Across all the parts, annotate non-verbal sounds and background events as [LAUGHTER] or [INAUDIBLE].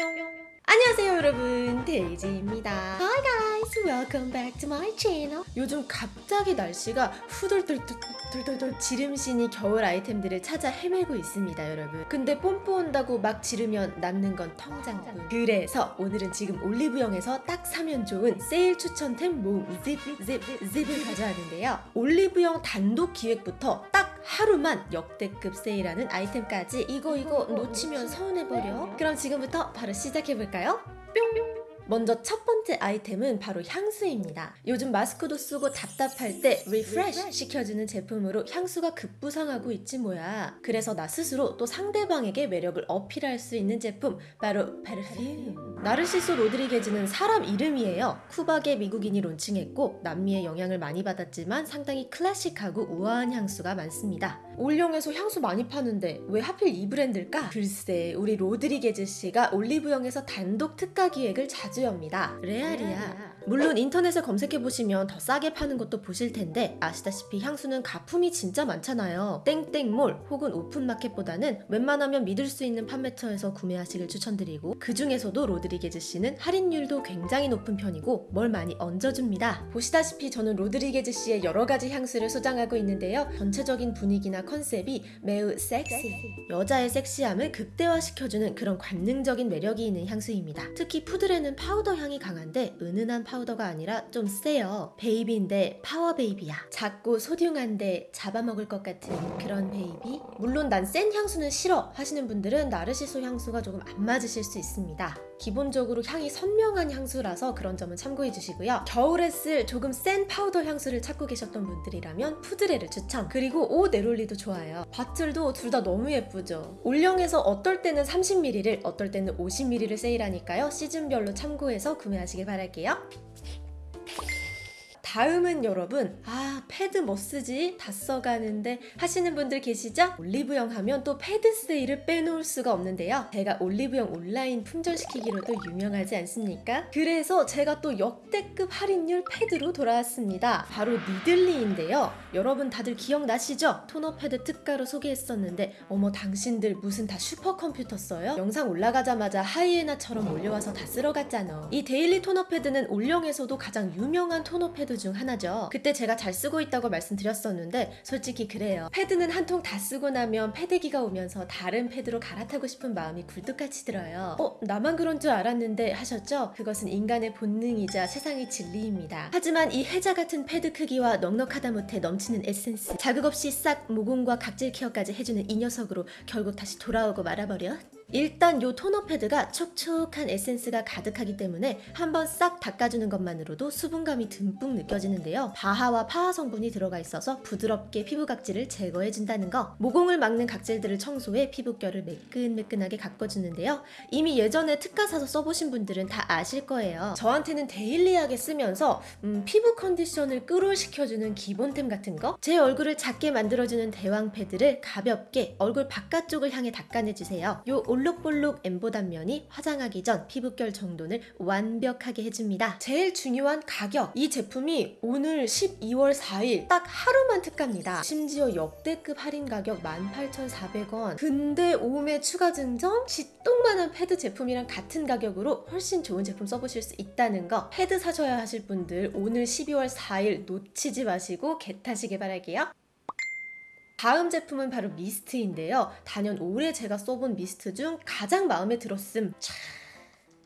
안녕하세요 여러분. 데이지입니다. Hi guys. Welcome back to my channel. 요즘 갑자기 날씨가 후덜덜덜덜덜 지름신이 겨울 아이템들을 찾아 헤매고 있습니다 여러분. 근데 뽐뿌 온다고 막 지르면 남는 건 통장뿐 그래서 오늘은 지금 올리브영에서 딱 사면 좋은 세일 추천템 모음 즙즙즙을 가져왔는데요. 올리브영 단독 기획부터 딱 하루만 역대급 세일하는 아이템까지 이거 이거 놓치면 서운해버려 그럼 지금부터 바로 시작해볼까요? 뿅! 먼저 첫 번째 아이템은 바로 향수입니다. 요즘 마스크도 쓰고 답답할 때 refresh 시켜주는 제품으로 향수가 급부상하고 있지 뭐야. 그래서 나 스스로 또 상대방에게 매력을 어필할 수 있는 제품 바로 parfum. 나르시소 로드리게즈는 사람 이름이에요. 쿠바계 미국인이 론칭했고 남미의 영향을 많이 받았지만 상당히 클래식하고 우아한 향수가 많습니다. 올영에서 향수 많이 파는데 왜 하필 이 브랜드일까? 글쎄 우리 로드리게즈 씨가 올리브영에서 단독 특가 기획을 자주 엽니다. 레알이야. 물론 인터넷에 검색해보시면 더 싸게 파는 것도 보실 텐데 아시다시피 향수는 가품이 진짜 많잖아요. 땡땡몰 혹은 오픈마켓보다는 웬만하면 믿을 수 있는 판매처에서 구매하시길 추천드리고 그 중에서도 로드리게즈 씨는 할인율도 굉장히 높은 편이고 뭘 많이 얹어줍니다. 보시다시피 저는 로드리게즈 씨의 여러 가지 향수를 소장하고 있는데요. 전체적인 분위기나 컨셉이 매우 섹시. 여자의 섹시함을 극대화시켜주는 그런 관능적인 매력이 있는 향수입니다. 특히 푸드레는 파우더 향이 강한데 은은한 파우더가 아니라 좀 세요. 베이비인데 파워 베이비야. 작고 소중한데 잡아먹을 것 같은 그런 베이비. 물론 난 센 향수는 싫어 하시는 분들은 나르시소 향수가 조금 안 맞으실 수 있습니다. 기본적으로 향이 선명한 향수라서 그런 점은 참고해 주시고요. 겨울에 쓸 조금 센 파우더 향수를 찾고 계셨던 분들이라면 푸드레를 추천. 그리고 오 네롤리도 좋아요. bottle도 둘 다 너무 예쁘죠. 올영에서 어떨 때는 30ml를 어떨 때는 50ml를 세일하니까요. 시즌별로 참고해서 구매하시길 바랄게요. 다음은 여러분 아 패드 뭐 쓰지? 다 써가는데 하시는 분들 계시죠? 올리브영 하면 또 패드 세일을 빼놓을 수가 없는데요 제가 올리브영 온라인 품절시키기로도 유명하지 않습니까? 그래서 제가 또 역대급 할인율 패드로 돌아왔습니다 바로 니들리인데요 여러분 다들 기억나시죠? 토너 패드 특가로 소개했었는데 어머 당신들 무슨 다 슈퍼컴퓨터 써요? 영상 올라가자마자 하이에나처럼 몰려와서 다 쓸어갔잖아 이 daily 토너 패드는 올영에서도 가장 유명한 토너 패드 중 하나죠. 그때 제가 잘 쓰고 있다고 말씀드렸었는데 솔직히 그래요. 패드는 한 통 다 쓰고 나면 패태기가 오면서 다른 패드로 갈아타고 싶은 마음이 굴뚝같이 들어요. 어? 나만 그런 줄 알았는데 하셨죠? 그것은 인간의 본능이자 세상의 진리입니다. 하지만 이 해자 같은 패드 크기와 넉넉하다 못해 넘치는 에센스 자극 없이 싹 모공과 각질 케어까지 해주는 이 녀석으로 결국 다시 돌아오고 말아버려 일단 요 토너 패드가 촉촉한 에센스가 가득하기 때문에 한번 싹 닦아주는 것만으로도 수분감이 듬뿍 느껴지는데요. BHA와 PHA 성분이 들어가 있어서 부드럽게 피부 각질을 제거해준다는 거 모공을 막는 각질들을 청소해 피부결을 매끈매끈하게 가꿔주는데요. 이미 예전에 특가 사서 써보신 분들은 다 아실 거예요. 저한테는 daily하게 쓰면서 음, 피부 컨디션을 끌올시켜주는 기본템 같은 거? 제 얼굴을 작게 만들어주는 대왕 패드를 가볍게 얼굴 바깥쪽을 향해 닦아내주세요. 요 볼록볼록 엠보 단면이 화장하기 전 피부결 정돈을 완벽하게 해줍니다. 제일 중요한 가격! 이 제품이 오늘 12월 4일 딱 하루만 특가입니다. 심지어 역대급 할인 가격 18,400원 근데 5매 추가 증정? 쥐똥만한 패드 제품이랑 같은 가격으로 훨씬 좋은 제품 써보실 수 있다는 거 패드 사셔야 하실 분들 오늘 12월 4일 놓치지 마시고 get하시길 바랄게요. 다음 제품은 바로 미스트인데요. 단연 올해 제가 써본 미스트 중 가장 마음에 들었음. 차...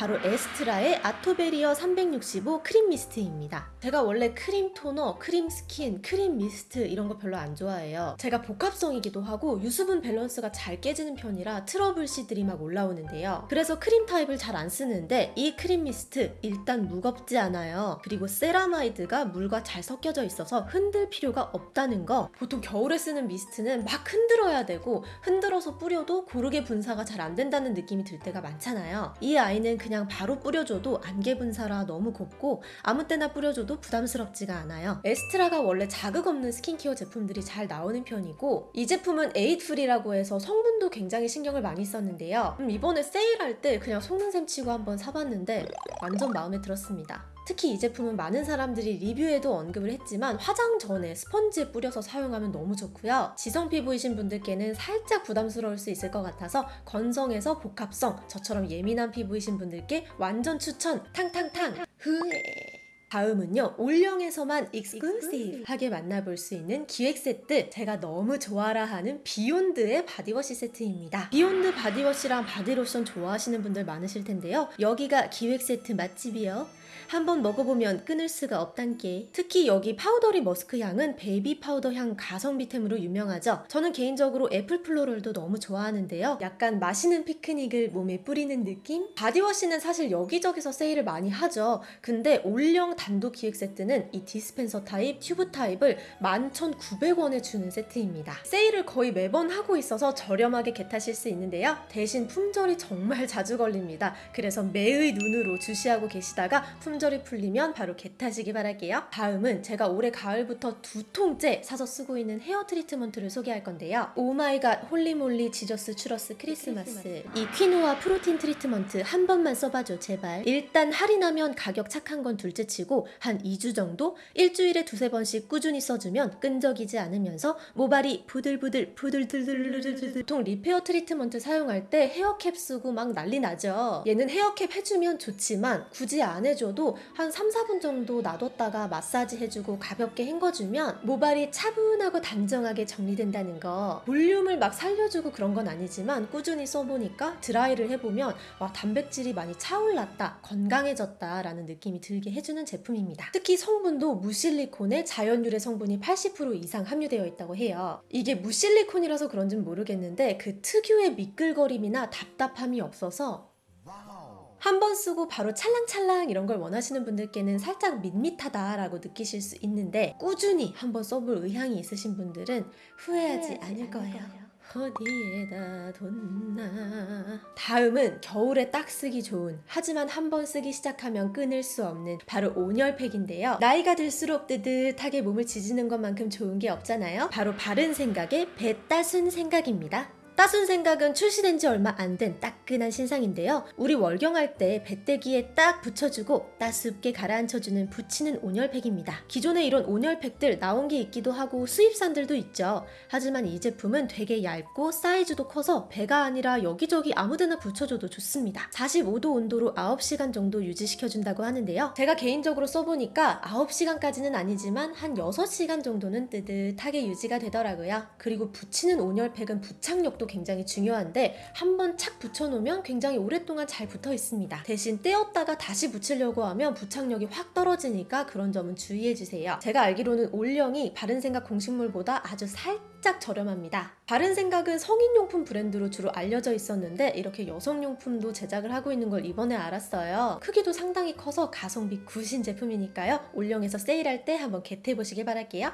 바로 에스트라의 아토베리어 365 크림 미스트입니다. 제가 원래 크림 토너, 크림 스킨, 크림 미스트 이런 거 별로 안 좋아해요. 제가 복합성이기도 하고 유수분 밸런스가 잘 깨지는 편이라 트러블 시들이 막 올라오는데요. 그래서 크림 타입을 잘 안 쓰는데 이 크림 미스트 일단 무겁지 않아요. 그리고 세라마이드가 물과 잘 섞여져 있어서 흔들 필요가 없다는 거. 보통 겨울에 쓰는 미스트는 막 흔들어야 되고 흔들어서 뿌려도 고르게 분사가 잘 안 된다는 느낌이 들 때가 많잖아요. 이 아이는 그냥 그냥 바로 뿌려줘도 안개 분사라 너무 곱고 아무 때나 뿌려줘도 부담스럽지가 않아요. 에스트라가 원래 자극 없는 스킨케어 제품들이 잘 나오는 편이고 이 제품은 eight free라고 해서 성분도 굉장히 신경을 많이 썼는데요. 음, 이번에 세일할 때 그냥 속는 셈 치고 한번 사봤는데 완전 마음에 들었습니다. 특히 이 제품은 많은 사람들이 리뷰에도 언급을 했지만 화장 전에 스펀지에 뿌려서 사용하면 너무 좋고요. 지성 피부이신 분들께는 살짝 부담스러울 수 있을 것 같아서 건성에서 복합성, 저처럼 예민한 피부이신 분들께 완전 추천 탕탕탕! 흐에 다음은요 올영에서만 exclusive하게 만나볼 수 있는 기획 세트. 제가 너무 좋아라 하는 비욘드의 바디워시 세트입니다. 비욘드 바디워시랑 바디로션 좋아하시는 분들 많으실 텐데요. 여기가 기획 세트 맛집이요 한번 먹어보면 끊을 수가 없단께 특히 여기 파우더리 머스크 향은 베이비 파우더 향 가성비템으로 유명하죠 저는 개인적으로 애플 플로럴도 너무 좋아하는데요 약간 마시는 피크닉을 몸에 뿌리는 느낌? 바디워시는 사실 여기저기서 세일을 많이 하죠 근데 올영 단독 기획 세트는 이 디스펜서 타입, 튜브 타입을 11,900원에 주는 세트입니다. 세일을 거의 매번 하고 있어서 저렴하게 get하실 수 있는데요. 대신 품절이 정말 [LAUGHS] 자주 걸립니다. 그래서 매의 눈으로 주시하고 계시다가 품절 이 풀리면 바로 get하시기 바랄게요. 다음은 제가 올해 가을부터 두 통째 사서 쓰고 있는 헤어 트리트먼트를 소개할 건데요. Oh my god holy moly Jesus churros Christmas. 이 퀴노아 프로틴 트리트먼트 한 번만 써봐줘 제발. 일단 할인하면 가격 착한 건 둘째치고 한 2주 정도? 일주일에 두세 번씩 꾸준히 써주면 끈적이지 않으면서 모발이 부들부들 부들들들들들 보통 repair 트리트먼트 사용할 때 헤어캡 쓰고 막 난리 나죠. 얘는 헤어캡 해주면 좋지만 굳이 안 해줘도 한 3, 4분 정도 놔뒀다가 마사지 해주고 가볍게 헹궈주면 모발이 차분하고 단정하게 정리된다는 거. 볼륨을 막 살려주고 그런 건 아니지만 꾸준히 써보니까 드라이를 해보면 와 단백질이 많이 차올랐다 건강해졌다 라는 느낌이 들게 해주는 제품입니다. 특히 성분도 무실리콘에 자연유래 성분이 80% 이상 함유되어 있다고 해요. 이게 무실리콘이라서 그런지는 모르겠는데 그 특유의 미끌거림이나 답답함이 없어서 한 번 쓰고 바로 찰랑찰랑 이런 걸 원하시는 분들께는 살짝 밋밋하다라고 느끼실 수 있는데 꾸준히 한 번 써볼 의향이 있으신 분들은 후회하지 않을 거예요. 어디에다 뒀나. 다음은 겨울에 딱 쓰기 좋은 하지만 한 번 쓰기 시작하면 끊을 수 없는 바로 온열팩인데요. 나이가 들수록 뜨뜻하게 몸을 지지는 것만큼 좋은 게 없잖아요. 바로 바른 생각의 배따순 생각입니다 따순 생각은 출시된 지 얼마 안 된 따끈한 신상인데요. 우리 월경할 때 배때기에 딱 붙여주고 따숩게 가라앉혀주는 붙이는 온열팩입니다. 기존에 이런 온열팩들 나온 게 있기도 하고 수입산들도 있죠. 하지만 이 제품은 되게 얇고 사이즈도 커서 배가 아니라 여기저기 아무데나 붙여줘도 좋습니다. 45도 온도로 9시간 정도 유지시켜준다고 하는데요. 제가 개인적으로 써보니까 9시간까지는 아니지만 한 6시간 정도는 뜨뜻하게 유지가 되더라고요. 그리고 붙이는 온열팩은 부착력도 굉장히 중요한데 한번 착 붙여놓으면 굉장히 오랫동안 잘 붙어 있습니다. 대신 떼었다가 다시 붙이려고 하면 부착력이 확 떨어지니까 그런 점은 주의해주세요. 제가 알기로는 올영이 바른생각 공식물보다 아주 살짝 저렴합니다. 바른생각은 성인용품 브랜드로 주로 알려져 있었는데 이렇게 여성용품도 제작을 하고 있는 걸 이번에 알았어요. 크기도 상당히 커서 가성비 굿인 제품이니까요. 올영에서 세일할 때 한번 겟해보시길 바랄게요.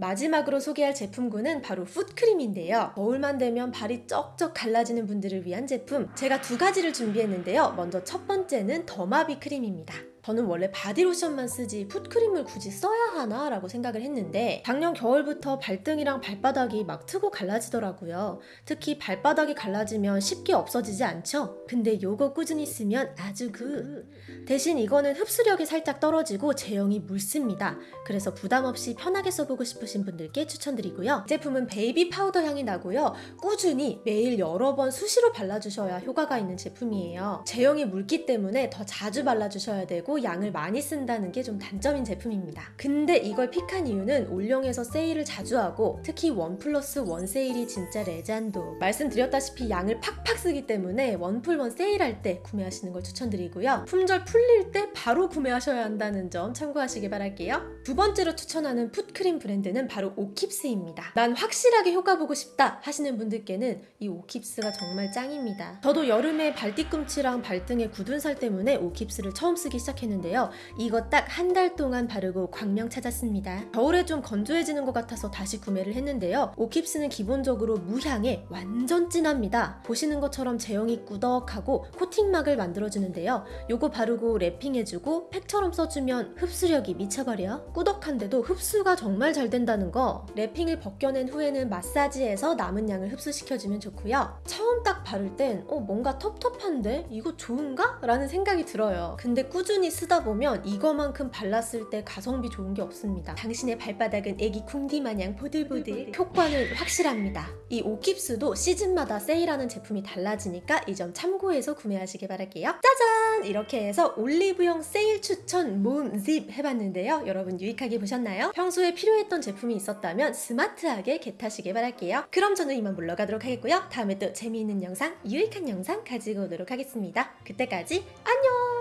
마지막으로 소개할 제품군은 바로 풋크림인데요. 겨울만 되면 발이 쩍쩍 갈라지는 분들을 위한 제품. 제가 두 가지를 준비했는데요. 먼저 첫 번째는 더마비 크림입니다. 저는 원래 바디로션만 쓰지 foot cream을 굳이 써야 하나 라고 생각을 했는데 작년 겨울부터 발등이랑 발바닥이 막 트고 갈라지더라고요. 특히 발바닥이 갈라지면 쉽게 없어지지 않죠? 근데 요거 꾸준히 쓰면 아주 그 대신 이거는 흡수력이 살짝 떨어지고 제형이 묽습니다. 그래서 부담 없이 편하게 써보고 싶으신 분들께 추천드리고요. 이 제품은 baby powder 향이 나고요. 꾸준히 매일 여러 번 수시로 발라주셔야 효과가 있는 제품이에요. 제형이 묽기 때문에 더 자주 발라주셔야 되고 양을 많이 쓴다는 게 좀 단점인 제품입니다. 근데 이걸 pick한 이유는 올영에서 세일을 자주 하고 특히 one plus one 세일이 진짜 레전도 말씀드렸다시피 양을 팍팍 쓰기 때문에 원풀원 세일할 때 구매하시는 걸 추천드리고요. 품절 풀릴 때 바로 구매하셔야 한다는 점 참고하시길 바랄게요. 두 번째로 추천하는 풋크림 브랜드는 바로 오킵스입니다. 난 확실하게 효과 보고 싶다 하시는 분들께는 이 오킵스가 정말 짱입니다. 저도 여름에 발뒤꿈치랑 발등에 굳은 살 때문에 오킵스를 처음 쓰기 시작했 는데요. 이거 딱 한 달 동안 바르고 광명 찾았습니다. 겨울에 좀 건조해지는 것 같아서 다시 구매를 했는데요. 오킵스는 기본적으로 무향에 완전 진합니다. 보시는 것처럼 제형이 꾸덕하고 코팅막을 만들어주는데요. 요거 바르고 랩핑해주면 해주고 팩처럼 써주면 흡수력이 미쳐버려. 꾸덕한데도 흡수가 정말 잘 된다는 거. 랩핑을 벗겨낸 후에는 마사지해서 남은 양을 흡수시켜주면 좋고요. 처음 딱 바를 땐 어, 뭔가 텁텁한데? 이거 좋은가? 라는 생각이 들어요. 근데 꾸준히 쓰다 보면 이거만큼 발랐을 때 가성비 좋은 게 없습니다. 당신의 발바닥은 애기 궁디 마냥 보들보들. 효과는 확실합니다. 이 오킵스도 시즌마다 세일하는 제품이 달라지니까 이 점 참고해서 구매하시길 바랄게요. 짜잔! 이렇게 해서 올리브영 세일 추천 모음 집 해봤는데요. 여러분 유익하게 보셨나요? 평소에 필요했던 제품이 있었다면 스마트하게 겟하시길 바랄게요. 그럼 저는 이만 물러가도록 하겠고요. 다음에 또 재미있는 영상, 유익한 영상 가지고 오도록 하겠습니다. 그때까지 안녕!